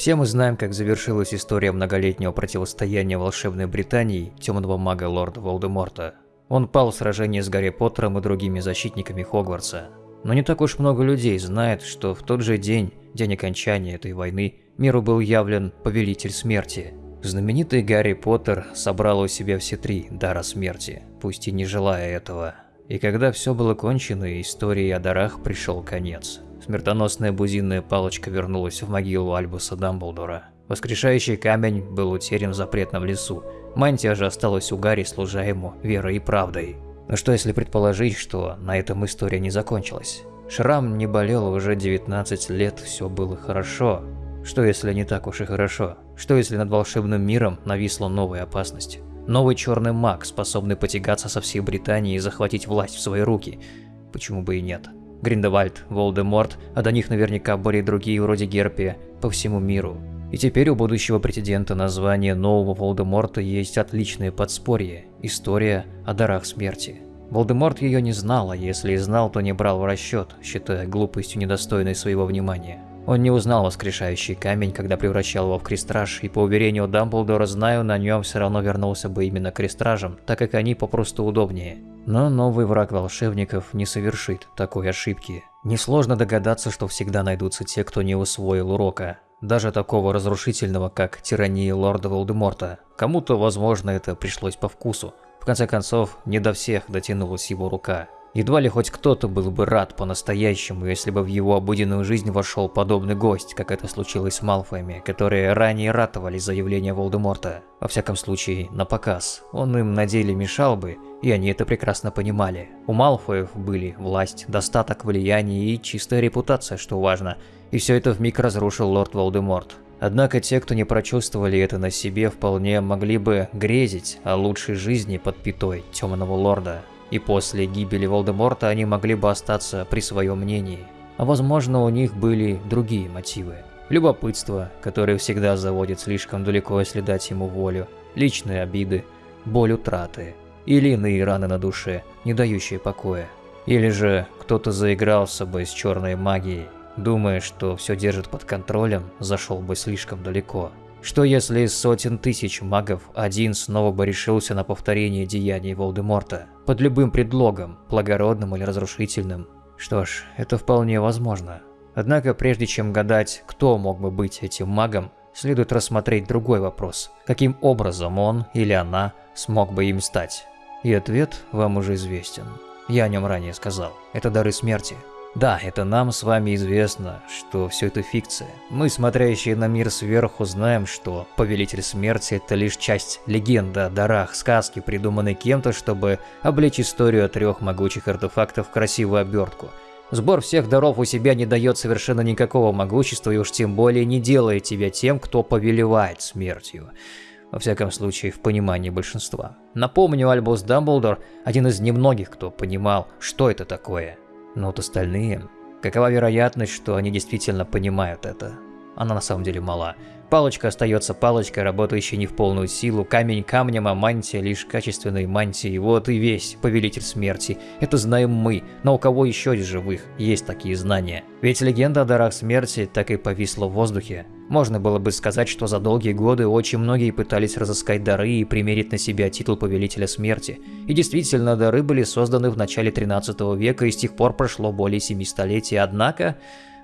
Все мы знаем, как завершилась история многолетнего противостояния волшебной Британии темного мага лорда Волдеморта. Он пал в сражении с Гарри Поттером и другими защитниками Хогвартса. Но не так уж много людей знает, что в тот же день, день окончания этой войны, миру был явлен Повелитель Смерти. Знаменитый Гарри Поттер собрал у себя все три дара смерти, пусть и не желая этого. И когда все было кончено, истории о дарах пришел конец. Смертоносная бузинная палочка вернулась в могилу Альбуса Дамблдора. Воскрешающий камень был утерян в запретном лесу. Мантия же осталась у Гарри, служа ему верой и правдой. Но что если предположить, что на этом история не закончилась? Шрам не болел уже 19 лет, все было хорошо. Что если не так уж и хорошо? Что если над волшебным миром нависла новая опасность? Новый черный маг, способный потягаться со всей Британией и захватить власть в свои руки? Почему бы и нет? Гриндевальд, Волдеморт, а до них наверняка были другие вроде Герпия по всему миру. И теперь у будущего претендента на звание нового Волдеморта есть отличное подспорье – история о дарах смерти. Волдеморт ее не знал, а если и знал, то не брал в расчет, считая глупостью недостойной своего внимания. Он не узнал воскрешающий камень, когда превращал его в крестраж, и по уверению Дамблдора, знаю, на нем все равно вернулся бы именно крестражем, так как они попросту удобнее. Но новый враг волшебников не совершит такой ошибки. Несложно догадаться, что всегда найдутся те, кто не усвоил урока. Даже такого разрушительного, как тирания лорда Волдеморта. Кому-то, возможно, это пришлось по вкусу. В конце концов, не до всех дотянулась его рука. Едва ли хоть кто-то был бы рад по-настоящему, если бы в его обыденную жизнь вошел подобный гость, как это случилось с Малфоями, которые ранее ратовали за явление Волдеморта. Во всяком случае, на показ. Он им на деле мешал бы, и они это прекрасно понимали. У Малфоев были власть, достаток, влияние и чистая репутация, что важно. И все это вмиг разрушил лорд Волдеморт. Однако те, кто не прочувствовали это на себе, вполне могли бы грезить о лучшей жизни под пятой Темного Лорда и после гибели Волдеморта они могли бы остаться при своем мнении. А возможно, у них были другие мотивы. Любопытство, которое всегда заводит слишком далеко, если дать ему волю, личные обиды, боль утраты или иные раны на душе, не дающие покоя. Или же кто-то заигрался бы с черной магией, думая, что все держит под контролем, зашел бы слишком далеко. Что если из сотен тысяч магов один снова бы решился на повторение деяний Волдеморта? Под любым предлогом, благородным или разрушительным? Что ж, это вполне возможно. Однако прежде чем гадать, кто мог бы быть этим магом, следует рассмотреть другой вопрос. Каким образом он или она смог бы им стать? И ответ вам уже известен. Я о нем ранее сказал. Это дары смерти. Да, это нам с вами известно, что все это фикция. Мы, смотрящие на мир сверху, знаем, что Повелитель Смерти – это лишь часть легенды о дарах, сказки, придуманной кем-то, чтобы облечь историю трех могучих артефактов в красивую обертку. Сбор всех даров у себя не дает совершенно никакого могущества и уж тем более не делает тебя тем, кто повелевает смертью. Во всяком случае, в понимании большинства. Напомню, Альбус Дамблдор – один из немногих, кто понимал, что это такое – но вот остальные... Какова вероятность, что они действительно понимают это? Она на самом деле мала. Палочка остается палочкой, работающей не в полную силу, камень камнем, а мантия лишь качественной мантией. Вот и весь Повелитель Смерти. Это знаем мы, но у кого еще из живых есть такие знания? Ведь легенда о дарах смерти так и повисла в воздухе. Можно было бы сказать, что за долгие годы очень многие пытались разыскать дары и примерить на себя титул Повелителя Смерти. И действительно, дары были созданы в начале 13 века и с тех пор прошло более 7 столетий, однако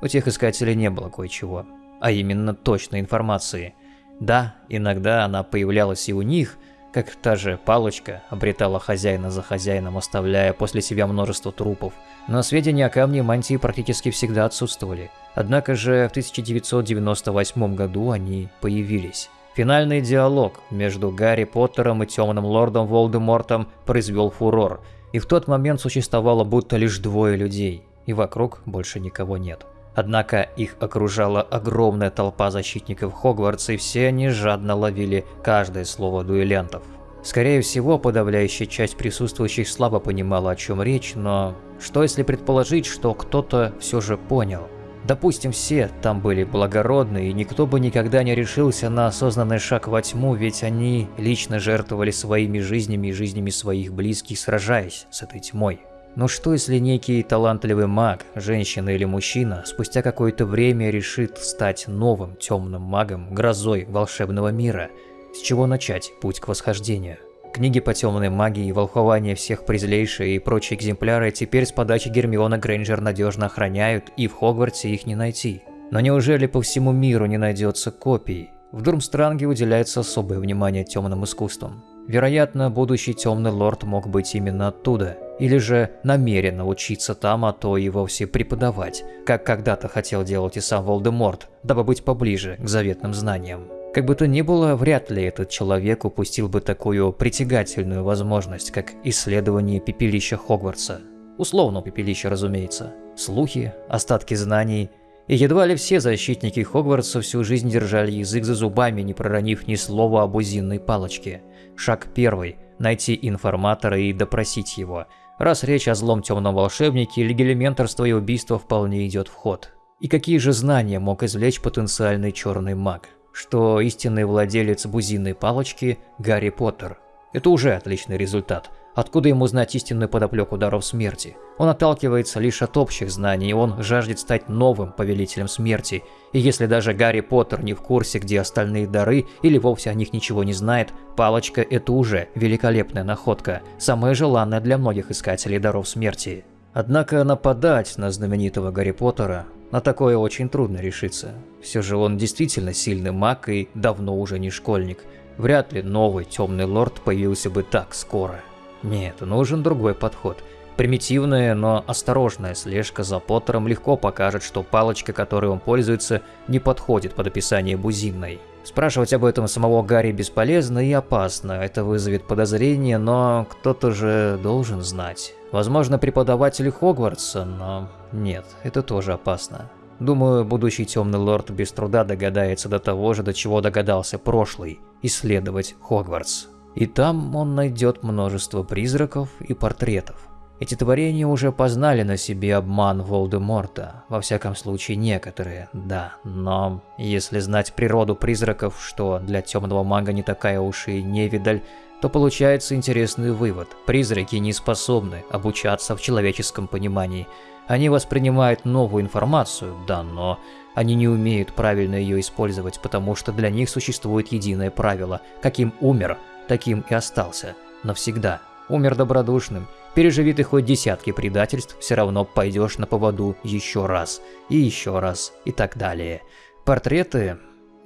у тех искателей не было кое-чего. А именно точной информации. Да, иногда она появлялась и у них, как та же палочка обретала хозяина за хозяином, оставляя после себя множество трупов. Но сведения о камне мантии практически всегда отсутствовали. Однако же в 1998 году они появились. Финальный диалог между Гарри Поттером и Темным Лордом Волдемортом произвел фурор, и в тот момент существовало будто лишь двое людей, и вокруг больше никого нет. Однако их окружала огромная толпа защитников Хогвартса, и все они жадно ловили каждое слово дуэлянтов. Скорее всего, подавляющая часть присутствующих слабо понимала, о чем речь, но что если предположить, что кто-то все же понял – Допустим, все там были благородные, и никто бы никогда не решился на осознанный шаг во тьму, ведь они лично жертвовали своими жизнями и жизнями своих близких, сражаясь с этой тьмой. Но что если некий талантливый маг, женщина или мужчина, спустя какое-то время решит стать новым темным магом, грозой волшебного мира? С чего начать путь к восхождению? Книги по темной магии, волхование всех призлейшие и прочие экземпляры теперь с подачи Гермиона Грейнджер надежно охраняют, и в Хогвартсе их не найти. Но неужели по всему миру не найдется копий? В Дурмстранге уделяется особое внимание темным искусствам. Вероятно, будущий темный лорд мог быть именно оттуда, или же намеренно учиться там, а то и вовсе преподавать, как когда-то хотел делать и сам Волдеморт, дабы быть поближе к заветным знаниям. Как бы то ни было, вряд ли этот человек упустил бы такую притягательную возможность, как исследование пепелища Хогвартса. Условно пепелища, разумеется. Слухи, остатки знаний, и едва ли все защитники Хогвартса всю жизнь держали язык за зубами, не проронив ни слова об узинной палочке. Шаг первый – найти информатора и допросить его. Раз речь о злом темном волшебнике, легилименторство и убийство вполне идет в ход. И какие же знания мог извлечь потенциальный черный маг? что истинный владелец бузинной палочки – Гарри Поттер. Это уже отличный результат. Откуда ему знать истинную подоплеку даров смерти? Он отталкивается лишь от общих знаний, он жаждет стать новым повелителем смерти. И если даже Гарри Поттер не в курсе, где остальные дары, или вовсе о них ничего не знает, палочка – это уже великолепная находка, самая желанная для многих искателей даров смерти. Однако нападать на знаменитого Гарри Поттера на такое очень трудно решиться. Все же он действительно сильный маг и давно уже не школьник. Вряд ли новый темный лорд появился бы так скоро. Нет, нужен другой подход. Примитивная, но осторожная слежка за Поттером легко покажет, что палочка, которой он пользуется, не подходит под описание бузинной. Спрашивать об этом самого Гарри бесполезно и опасно, это вызовет подозрение, но кто-то же должен знать. Возможно, преподаватели Хогвартса, но нет, это тоже опасно. Думаю, будущий темный лорд без труда догадается до того же, до чего догадался прошлый, исследовать Хогвартс. И там он найдет множество призраков и портретов. Эти творения уже познали на себе обман Волдеморта, во всяком случае некоторые, да, но если знать природу призраков, что для темного мага не такая уж и невидаль, то получается интересный вывод. Призраки не способны обучаться в человеческом понимании. Они воспринимают новую информацию, да, но они не умеют правильно ее использовать, потому что для них существует единое правило. Каким умер, таким и остался. Навсегда. Умер добродушным, Переживи ты хоть десятки предательств, все равно пойдешь на поводу еще раз, и еще раз, и так далее. Портреты...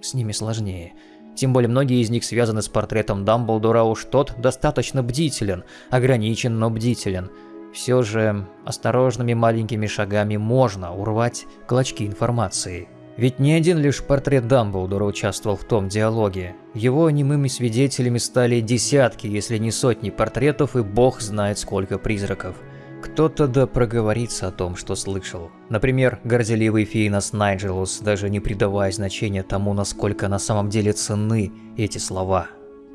с ними сложнее. Тем более многие из них связаны с портретом Дамблдора, уж тот достаточно бдителен, ограничен, но бдителен. Все же осторожными маленькими шагами можно урвать клочки информации. Ведь не один лишь портрет Дамблдора участвовал в том диалоге. Его немыми свидетелями стали десятки, если не сотни портретов, и бог знает сколько призраков. Кто-то да проговорится о том, что слышал. Например, горделивый Фейнос Найджелус, даже не придавая значения тому, насколько на самом деле ценны эти слова.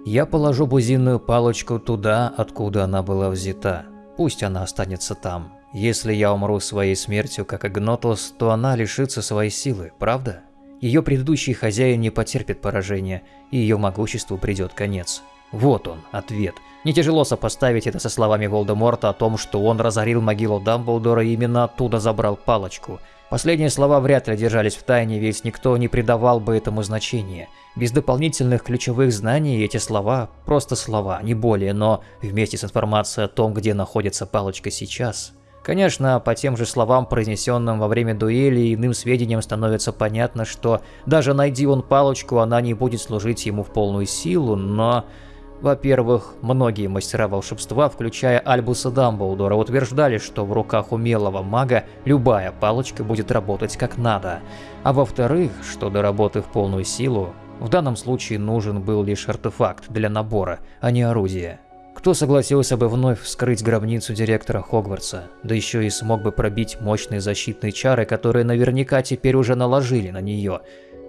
«Я положу бузинную палочку туда, откуда она была взята. Пусть она останется там. Если я умру своей смертью, как Игнотос, то она лишится своей силы, правда? Ее предыдущий хозяин не потерпит поражения, и ее могуществу придет конец. Вот он, ответ. Не тяжело сопоставить это со словами Волдеморта о том, что он разорил могилу Дамблдора и именно оттуда забрал палочку. Последние слова вряд ли держались в тайне, ведь никто не придавал бы этому значения. Без дополнительных ключевых знаний эти слова – просто слова, не более, но вместе с информацией о том, где находится палочка сейчас, Конечно, по тем же словам, произнесенным во время дуэли иным сведениям становится понятно, что даже найди он палочку, она не будет служить ему в полную силу, но... Во-первых, многие мастера волшебства, включая Альбуса Дамблдора, утверждали, что в руках умелого мага любая палочка будет работать как надо. А во-вторых, что до работы в полную силу, в данном случае нужен был лишь артефакт для набора, а не орудие. Кто согласился бы вновь вскрыть гробницу директора Хогвартса, да еще и смог бы пробить мощные защитные чары, которые наверняка теперь уже наложили на нее.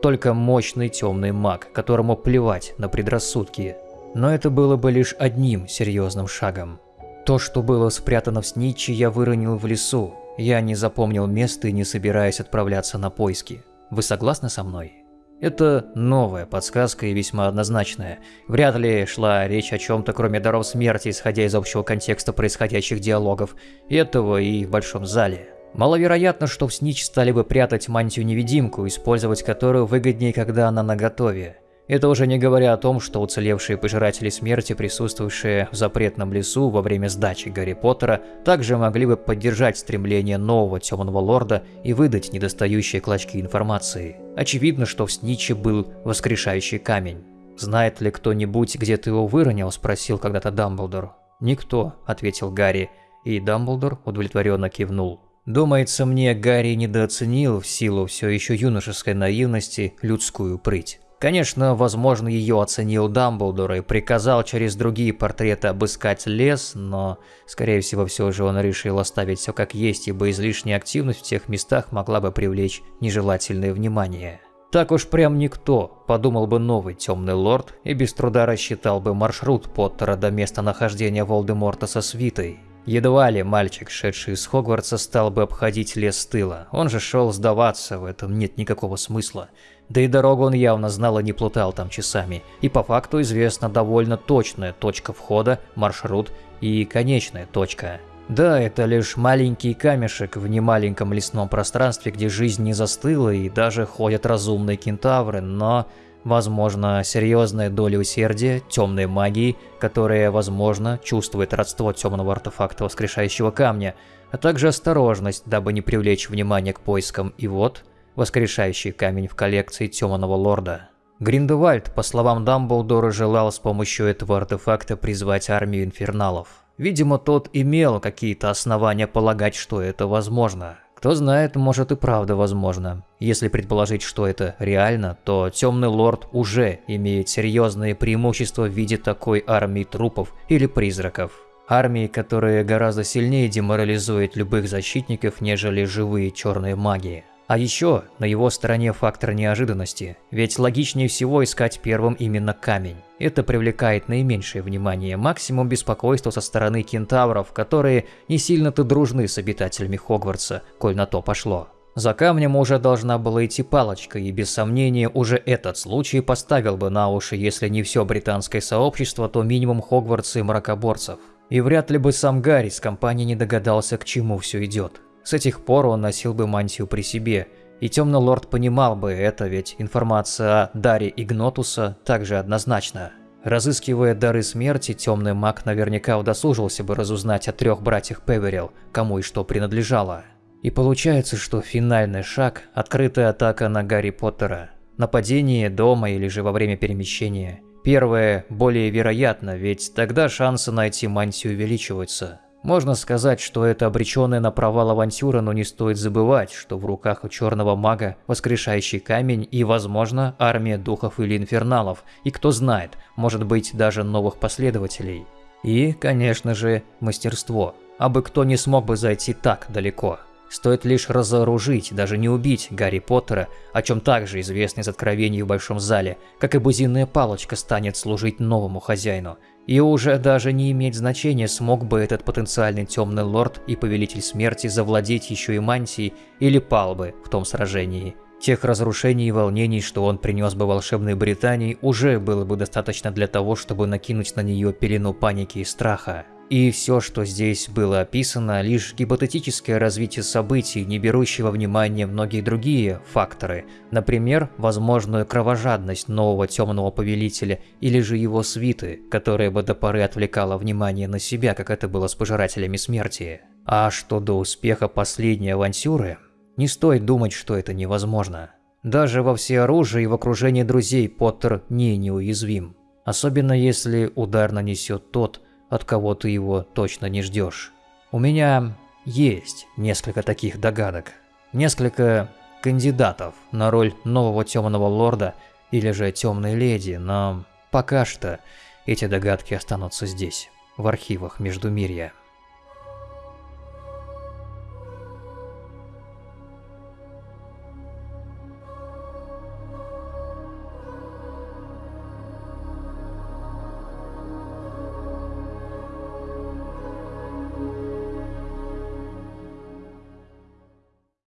Только мощный темный маг, которому плевать на предрассудки. Но это было бы лишь одним серьезным шагом. То, что было спрятано в снитче, я выронил в лесу. Я не запомнил место и не собираюсь отправляться на поиски. Вы согласны со мной? Это новая подсказка и весьма однозначная. Вряд ли шла речь о чем-то кроме даров смерти, исходя из общего контекста происходящих диалогов, этого и в большом зале. Маловероятно, что в снич стали бы прятать мантию-невидимку, использовать которую выгоднее, когда она наготове. Это уже не говоря о том, что уцелевшие пожиратели смерти, присутствовавшие в запретном лесу во время сдачи Гарри Поттера, также могли бы поддержать стремление нового Темного Лорда и выдать недостающие клочки информации. Очевидно, что в Сниче был воскрешающий камень. «Знает ли кто-нибудь, где ты его выронил?» – спросил когда-то Дамблдор. «Никто», – ответил Гарри, и Дамблдор удовлетворенно кивнул. Думается мне, Гарри недооценил в силу все еще юношеской наивности людскую прыть. Конечно, возможно, ее оценил Дамблдор и приказал через другие портреты обыскать лес, но, скорее всего, все же он решил оставить все как есть, ибо излишняя активность в тех местах могла бы привлечь нежелательное внимание. Так уж прям никто, подумал бы новый темный лорд и без труда рассчитал бы маршрут Поттера до места нахождения Волдеморта со свитой. Едва ли мальчик, шедший из Хогвартса, стал бы обходить лес тыла. Он же шел сдаваться, в этом нет никакого смысла. Да и дорогу он явно знал и не плутал там часами. И по факту известна довольно точная точка входа, маршрут и конечная точка. Да, это лишь маленький камешек в немаленьком лесном пространстве, где жизнь не застыла и даже ходят разумные кентавры, но... Возможно, серьезная доля усердия, темной магии, которая, возможно, чувствует родство темного артефакта воскрешающего камня, а также осторожность, дабы не привлечь внимание к поискам, и вот, воскрешающий камень в коллекции Темного Лорда. Гриндевальд, по словам Дамблдора, желал с помощью этого артефакта призвать армию инферналов. Видимо, тот имел какие-то основания полагать, что это возможно. Кто знает, может и правда возможно. Если предположить, что это реально, то Темный Лорд уже имеет серьезные преимущества в виде такой армии трупов или призраков. Армии, которые гораздо сильнее деморализуют любых защитников, нежели живые черные маги. А еще на его стороне фактор неожиданности, ведь логичнее всего искать первым именно камень. Это привлекает наименьшее внимание, максимум беспокойства со стороны кентавров, которые не сильно-то дружны с обитателями Хогвартса, коль на то пошло. За камнем уже должна была идти палочка, и без сомнения уже этот случай поставил бы на уши, если не все британское сообщество, то минимум Хогвартса и мракоборцев. И вряд ли бы сам Гарри с компанией не догадался, к чему все идет. С этих пор он носил бы мантию при себе, и Темный Лорд понимал бы это, ведь информация о даре Игнотуса также однозначна. Разыскивая дары смерти, Темный Маг наверняка удосужился бы разузнать о трех братьях Певерил, кому и что принадлежало. И получается, что финальный шаг – открытая атака на Гарри Поттера. Нападение дома или же во время перемещения. Первое более вероятно, ведь тогда шансы найти мантию увеличиваются. Можно сказать, что это обреченная на провал авантюра, но не стоит забывать, что в руках у черного мага воскрешающий камень и, возможно, армия духов или инферналов, и кто знает, может быть даже новых последователей. И, конечно же, мастерство. Абы кто не смог бы зайти так далеко. Стоит лишь разоружить, даже не убить Гарри Поттера, о чем также известно из откровений в Большом Зале, как и бузинная палочка станет служить новому хозяину. И уже даже не иметь значения, смог бы этот потенциальный темный лорд и повелитель смерти завладеть еще и мантией или пал бы в том сражении. Тех разрушений и волнений, что он принес бы волшебной Британии, уже было бы достаточно для того, чтобы накинуть на нее пелену паники и страха. И все, что здесь было описано, лишь гипотетическое развитие событий, не берущего во внимание многие другие факторы, например, возможную кровожадность нового темного повелителя или же его свиты, которая бы до поры отвлекала внимание на себя, как это было с пожирателями смерти. А что до успеха последней авантюры, не стоит думать, что это невозможно. Даже во всеоружии и в окружении друзей Поттер не неуязвим. Особенно если удар нанесет тот, от кого ты его точно не ждешь. У меня есть несколько таких догадок. Несколько кандидатов на роль нового темного лорда или же темной леди, но пока что эти догадки останутся здесь, в архивах Междумирья.